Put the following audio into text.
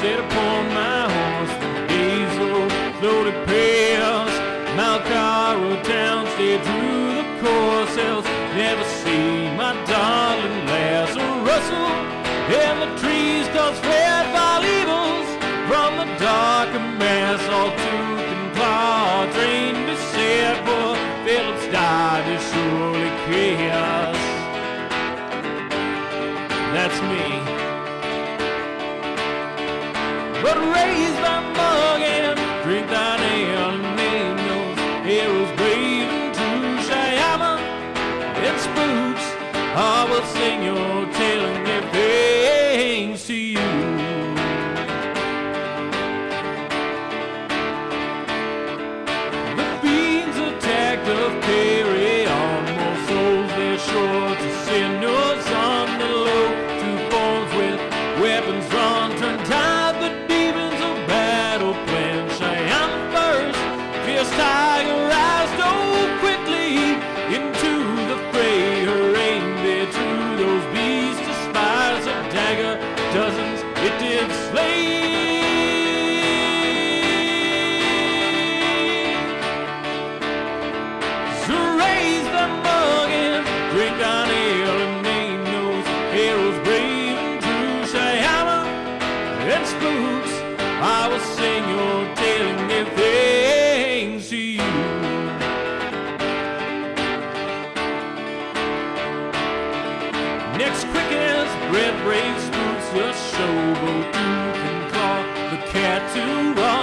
set upon my horse, diesel floated past Malcaro town, stayed through the course, never see my darling lass rustle in the trees, cause fed by evils. From the dark mass, all tooth and claw, trained to set, poor Phillips died, is surely chaos. That's me. But raised by mug and drink thine ale, name those heroes brave and true. Shayama and spooks, I will sing your tale spooks, I will sing your daily things to you. Next quickest Red Brave spooks will showboat, duke and claw the cat to run.